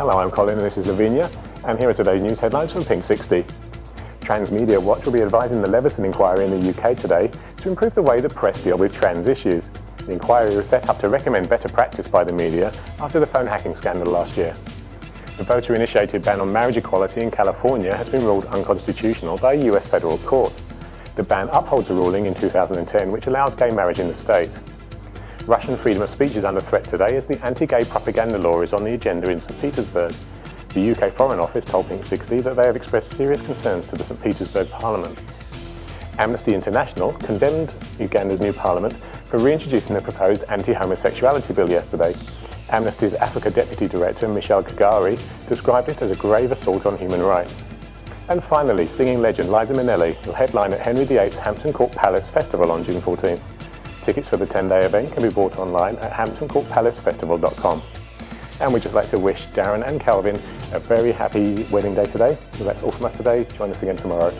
Hello, I'm Colin and this is Lavinia, and here are today's news headlines from Pink 60. Transmedia Watch will be advising the Leveson inquiry in the UK today to improve the way the press deal with trans issues. The inquiry was set up to recommend better practice by the media after the phone hacking scandal last year. The voter-initiated ban on marriage equality in California has been ruled unconstitutional by a US federal court. The ban upholds a ruling in 2010 which allows gay marriage in the state. Russian freedom of speech is under threat today as the anti-gay propaganda law is on the agenda in St Petersburg. The UK Foreign Office told Pink 60 that they have expressed serious concerns to the St Petersburg Parliament. Amnesty International condemned Uganda's new parliament for reintroducing the proposed anti-homosexuality bill yesterday. Amnesty's Africa Deputy Director Michelle Kagari described it as a grave assault on human rights. And finally, singing legend Liza Minnelli will headline at Henry VIII's Hampton Court Palace Festival on June 14. Tickets for the 10-day event can be bought online at hamptoncourtpalacefestival.com. And we'd just like to wish Darren and Calvin a very happy wedding day today. So that's all from us today. Join us again tomorrow.